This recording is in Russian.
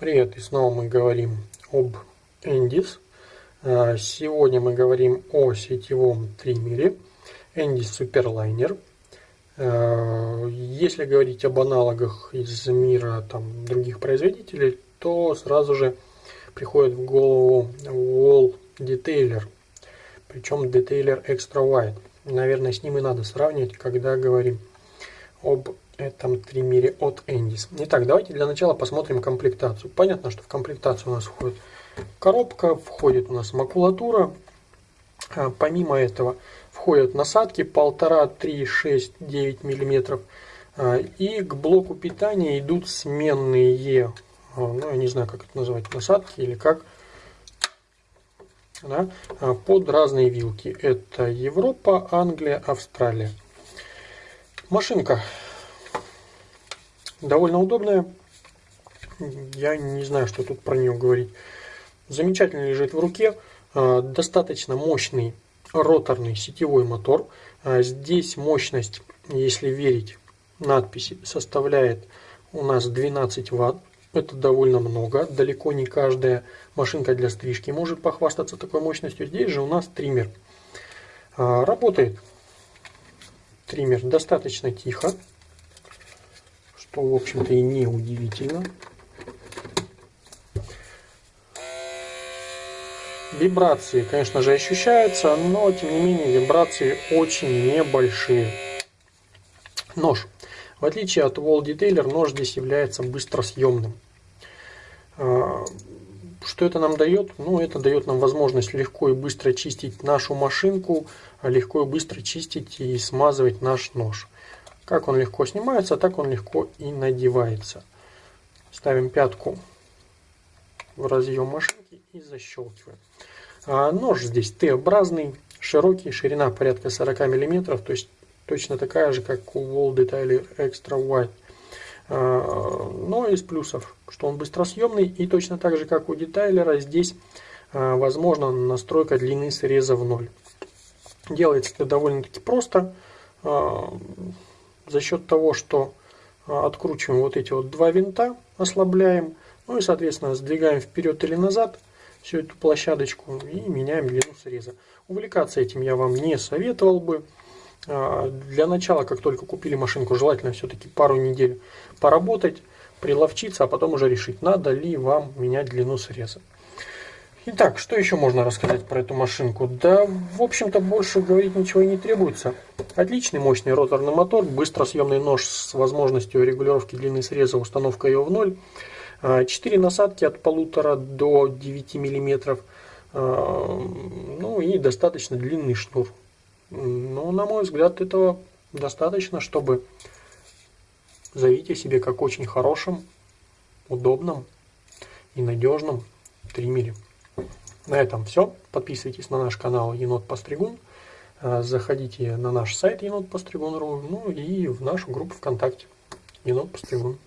Привет, и снова мы говорим об Endis. А, сегодня мы говорим о сетевом триммере Endis Superliner. А, если говорить об аналогах из мира там, других производителей, то сразу же приходит в голову Wall Detailer. Причем Detailer Extra Wide. Наверное, с ним и надо сравнивать, когда говорим об этом триммере от Endis. Итак, давайте для начала посмотрим комплектацию. Понятно, что в комплектацию у нас входит коробка, входит у нас макулатура. А, помимо этого входят насадки 1,5, 3, 6, 9 мм. И к блоку питания идут сменные, а, ну я не знаю как это называть, насадки или как, да, а, под разные вилки. Это Европа, Англия, Австралия. Машинка довольно удобная. Я не знаю, что тут про нее говорить. Замечательно лежит в руке. А, достаточно мощный роторный сетевой мотор. А, здесь мощность, если верить надписи, составляет у нас 12 ватт. Это довольно много. Далеко не каждая машинка для стрижки может похвастаться такой мощностью. Здесь же у нас триммер. А, работает триммер достаточно тихо что, в общем-то, и не удивительно. Вибрации, конечно же, ощущаются, но, тем не менее, вибрации очень небольшие. Нож. В отличие от Wall Detailer, нож здесь является быстросъемным. А, что это нам дает? Ну, это дает нам возможность легко и быстро чистить нашу машинку, легко и быстро чистить и смазывать наш нож. Как он легко снимается, так он легко и надевается. Ставим пятку в разъем машинки и защелкиваем. А нож здесь Т-образный, широкий, ширина порядка 40 мм, то есть точно такая же, как у Wall Detailer Extra Wide. А, но из плюсов, что он быстросъемный и точно так же, как у детайлера, здесь а, возможна настройка длины среза в ноль. Делается это довольно-таки просто. За счет того, что а, откручиваем вот эти вот два винта, ослабляем, ну и, соответственно, сдвигаем вперед или назад всю эту площадочку и меняем длину среза. Увлекаться этим я вам не советовал бы. А, для начала, как только купили машинку, желательно все-таки пару недель поработать, приловчиться, а потом уже решить, надо ли вам менять длину среза. Итак, что еще можно рассказать про эту машинку? Да, в общем-то, больше говорить ничего и не требуется. Отличный мощный роторный мотор, быстросъемный нож с возможностью регулировки длины среза, установка ее в ноль. А, четыре насадки от полутора до 9 миллиметров. А, ну и достаточно длинный шнур. Ну, на мой взгляд, этого достаточно, чтобы заявить о себе как очень хорошем, удобном и надежном триммере. На этом все. Подписывайтесь на наш канал Енот Постригун. Э, заходите на наш сайт енот Постригун.ру, ну и в нашу группу ВКонтакте Енот Постригун.